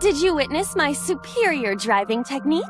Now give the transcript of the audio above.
Did you witness my superior driving technique?